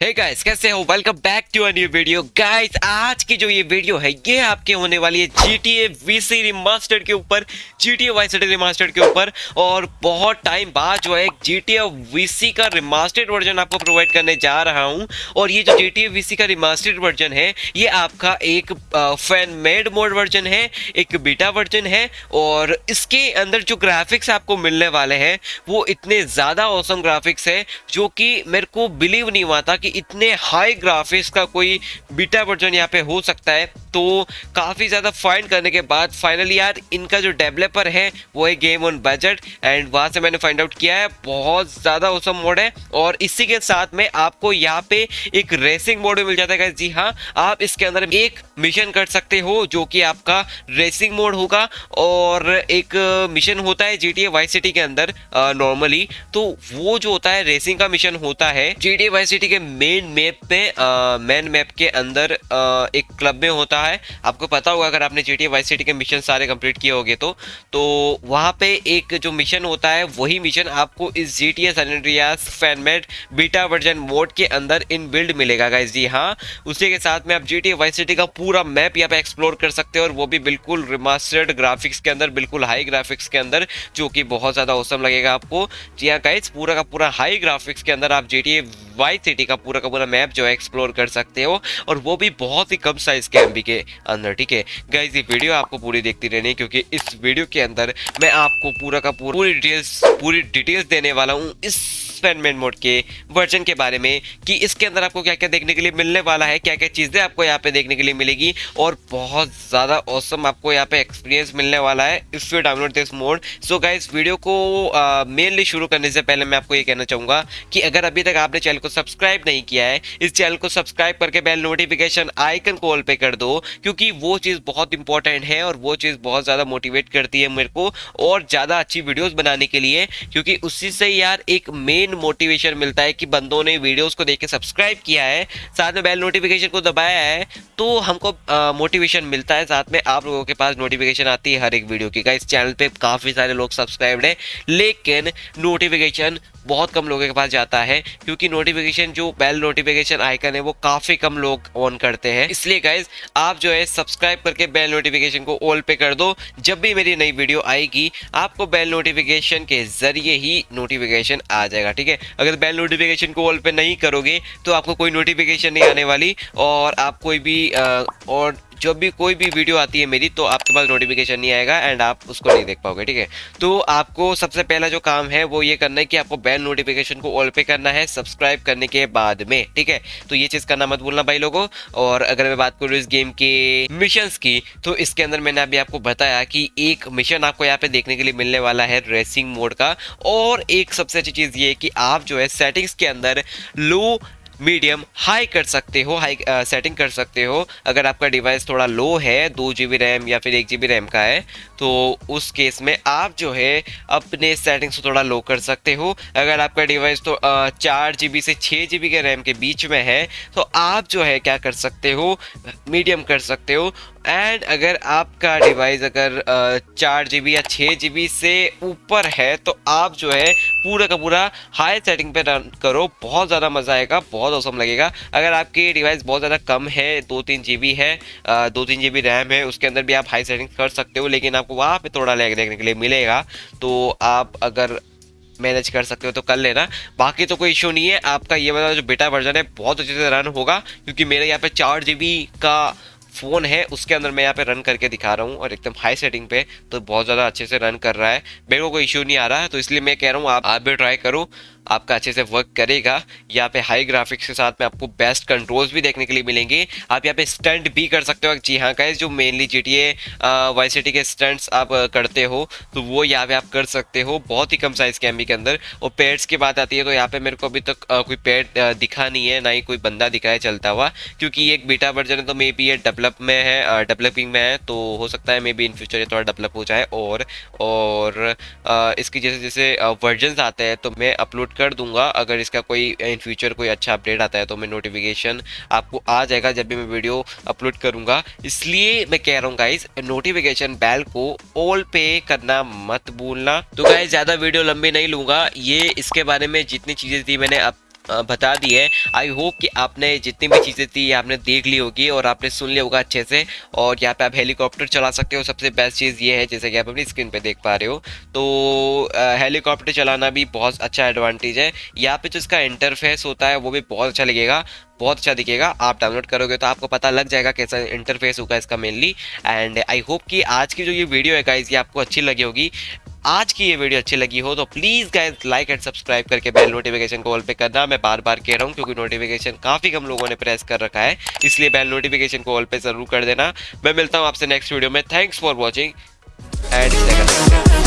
हे hey guys कैसे हो? Welcome back to a new video guys आज की जो ये वीडियो है, ये आपके होने वाली है GTA VC रिमास्टर्ड के ऊपर GTA Vice City रिमास्टर्ड के ऊपर, और बहुत टाइम बाद जो है GTA VC का रिमास्टर्ड वर्जन आपको प्रोवाइड करने जा रहा हूँ। और ये जो जी टी ए वी सी का रिमास्टर्ड वर्जन है, ये आपका एक फ़ैन मेड मोड वर्जन है, एक बीटा वर्जन है, और इसके अंदर जो ग्राफिक्स आपको मिलने वाले हैं, वो इतने ज़्यादा औसम ग्राफिक्स है, जो कि मेरे को बिलीव नहीं हुआ था कि इतने हाई ग्राफिक्स का कोई बीटा वर्जन यहाँ पे हो सकता है। तो काफ़ी ज़्यादा फाइंड करने के बाद फाइनली यार इनका जो डेवलपर है वो है गेम ऑन बजट एंड वहाँ से मैंने फाइंड आउट किया है बहुत ज़्यादा औसम मोड है और इसी के साथ में आपको यहाँ पे एक रेसिंग मोड मिल जाता है जी हाँ आप इसके अंदर एक मिशन कर सकते हो जो कि आपका रेसिंग मोड होगा और एक मिशन होता है जी वाई सिटी के अंदर नॉर्मली तो वो जो होता है रेसिंग का मिशन होता है जी वाई सिटी के मेन मैप पे मेन मैप के अंदर आ, एक क्लब में होता आपको पता होगा, अगर आपने जी टी वाई सिटी के मिशन सारे कंप्लीट किए होंगे तो तो वहाँ पे एक जो मिशन होता है, वही मिशन आपको इस G T S fanmade beta version mod के अंदर इन बिल्ड मिलेगा गाइज़ जी हाँ उसी के साथ में आप जी टी वाई सिटी का पूरा मैप यहाँ पे एक्सप्लोर कर सकते हो और वो भी बिल्कुल रिमास्टर्ड ग्राफिक्स के अंदर, बिल्कुल हाई ग्राफिक्स के अंदर, जो कि बहुत ज़्यादा औसम लगेगा आपको। जी हाँ गाइज़ पूरा का पूरा हाई ग्राफिक्स के अंदर आप जी टी वाई सिटी का पूरा का पूरा मैप जो है एक्सप्लोर कर सकते हो और वो भी बहुत ही कम साइज़ के एमबी के अंदर, ठीक है? गाइज़ ये वीडियो आपको पूरी देखती रहनी क्योंकि इस वीडियो के अंदर मैं आपको पूरा का पूरा पूरी डिटेल्स पूरी डिटेल्स देने वाला हूँ इस एक्सपेरिमेंट मोड के वर्जन के बारे में कि इसके अंदर आपको क्या क्या देखने के लिए मिलने वाला है क्या क्या चीज़ें आपको यहाँ पे देखने के लिए मिलेगी और बहुत ज़्यादा औसम आपको यहाँ पे एक्सपीरियंस मिलने वाला है if you download this mod so guys video को मेनली शुरू करने से पहले मैं आपको ये कहना चाहूँगा कि अगर अभी तक आपने चैनल को सब्सक्राइब नहीं किया है, इस चैनल को सब्सक्राइब करके बेल नोटिफिकेशन आइकन को ऑल पे कर दो क्योंकि वो चीज़ बहुत इंपॉर्टेंट है और वो चीज़ बहुत ज़्यादा मोटिवेट करती है मेरे को और ज़्यादा अच्छी वीडियोज़ बनाने के लिए क्योंकि उसी से यार एक मेन मोटिवेशन मिलता है कि बंदों ने वीडियोस को देख के सब्सक्राइब किया है, साथ में बेल नोटिफिकेशन को दबाया है तो हमको मोटिवेशन मिलता है। साथ में आप लोगों के पास नोटिफिकेशन आती है हर एक वीडियो की। इस चैनल पे काफ़ी सारे लोग सब्सक्राइब्ड हैं, लेकिन नोटिफिकेशन बहुत कम लोगों के पास जाता है, क्योंकि नोटिफिकेशन जो बेल नोटिफिकेशन आइकन है, वो काफ़ी कम लोग ऑन करते हैं। इसलिए गाइज़ आप जो है सब्सक्राइब करके बेल नोटिफिकेशन को ऑल पे कर दो। जब भी मेरी नई वीडियो आएगी, आपको बेल नोटिफिकेशन के ज़रिए ही नोटिफिकेशन आ जाएगा, ठीक है? अगर बेल नोटिफिकेशन को ऑल पे नहीं करोगे तो आपको कोई नोटिफिकेशन नहीं आने वाली और आप कोई भी और जब भी कोई भी वीडियो आती है मेरी तो आपके पास नोटिफिकेशन नहीं आएगा एंड आप उसको नहीं देख पाओगे, ठीक है? तो आपको सबसे पहला जो काम है, वो ये करना है कि आपको बैल नोटिफिकेशन को ऑल पे करना है सब्सक्राइब करने के बाद में, ठीक है? तो ये चीज़ करना मत भूलना भाई लोगों, और अगर मैं बात करूँ इस गेम के मिशन की तो इसके अंदर मैंने अभी आपको बताया कि एक मिशन आपको यहाँ पे देखने के लिए मिलने वाला है रेसिंग मोड का, और एक सबसे अच्छी चीज़ ये कि आप जो है सेटिंग्स के अंदर लो मीडियम हाई कर सकते हो हाई सेटिंग कर सकते हो। अगर आपका डिवाइस थोड़ा लो है, दो जी बी रैम या फिर एक जी बी रैम का है तो उस केस में आप जो है अपने सेटिंग्स को थोड़ा लो कर सकते हो। अगर आपका डिवाइस तो चार जी बी से छः जी के रैम के बीच में है तो आप जो है क्या कर सकते हो मीडियम कर सकते हो। एंड अगर आपका डिवाइस अगर चार जीबी या छः जीबी से ऊपर है तो आप जो है पूरा का पूरा हाई सेटिंग पे रन करो। बहुत ज़्यादा मज़ा आएगा, बहुत औसम लगेगा। अगर आपकी डिवाइस बहुत ज़्यादा कम है दो तीन जीबी है दो तीन जीबी रैम है, उसके अंदर भी आप हाई सेटिंग कर सकते हो, लेकिन आपको वहाँ पे थोड़ा लैग देखने के लिए मिलेगा। तो आप अगर मैनेज कर सकते हो तो कर लेना। बाकी तो कोई इशू नहीं है। आपका ये वाला जो बेटा वर्जन है, बहुत अच्छे से रन होगा, क्योंकि मेरे यहाँ पे चार जी का फ़ोन है, उसके अंदर मैं यहाँ पे रन करके दिखा रहा हूँ और एकदम हाई सेटिंग पे तो बहुत ज़्यादा अच्छे से रन कर रहा है। मेरे को कोई इशू नहीं आ रहा है तो इसलिए मैं कह रहा हूँ आप आप भी ट्राई करो। आपका अच्छे से वर्क करेगा। यहाँ पे हाई ग्राफिक्स के साथ में आपको बेस्ट कंट्रोल्स भी देखने के लिए मिलेंगे। आप यहाँ पे स्टंट भी कर सकते हो। जी हाँ का जो mainly G T Y C के स्टंट्स आप करते हो तो वो यहाँ पे आप कर सकते हो बहुत ही कम साइज़ के के अंदर। और पेड्स की बात आती है तो यहाँ पे मेरे को अभी तक तो कोई पेड दिखा नहीं है, ना ही कोई बंदा दिखा है चलता हुआ, क्योंकि एक बीटा वर्जन है तो मे बी ये डेवलप में है डेवलपिंग में है तो हो सकता है मे बी इन फ्यूचर ये थोड़ा डेवलप हो जाए। और और इसकी जैसे जैसे वर्जन आते हैं तो मैं अपलोड कर दूँगा। अगर इसका कोई इन फ्यूचर कोई अच्छा अपडेट आता है तो मैं नोटिफिकेशन आपको आ जाएगा जब भी मैं वीडियो अपलोड करूँगा। इसलिए मैं कह रहा हूँ गाइज़ नोटिफिकेशन बैल को ऑल पे करना मत भूलना। तो गाइज़ ज़्यादा वीडियो लंबी नहीं लूँगा। ये इसके बारे में जितनी चीज़ें थी मैंने अब बता दी है। आई होप कि आपने जितनी भी चीज़ें थी, आपने देख ली होगी और आपने सुन लिया होगा अच्छे से और यहाँ पे आप हेलीकॉप्टर चला सकते हो। सबसे बेस्ट चीज़ ये है, जैसे कि आप अपनी स्क्रीन पे देख पा रहे हो। तो हेलीकॉप्टर चलाना भी बहुत अच्छा एडवांटेज है। यहाँ पे जो इसका इंटरफेस होता है, वो भी बहुत अच्छा लगेगा, बहुत अच्छा दिखेगा। आप डाउनलोड करोगे तो आपको पता लग जाएगा कैसा इंटरफेस होगा इसका मेनली एंड आई होप कि आज की जो ये वीडियो है गाइज़ ये आपको अच्छी लगी होगी। आज की ये वीडियो अच्छी लगी हो तो please guys like and subscribe करके बेल नोटिफिकेशन को ऑल पे करना। मैं बार बार कह रहा हूँ क्योंकि नोटिफिकेशन काफ़ी कम लोगों ने प्रेस कर रखा है, इसलिए बेल नोटिफिकेशन को ऑल पे ज़रूर कर देना। मैं मिलता हूँ आपसे नेक्स्ट वीडियो में। Thanks for watching and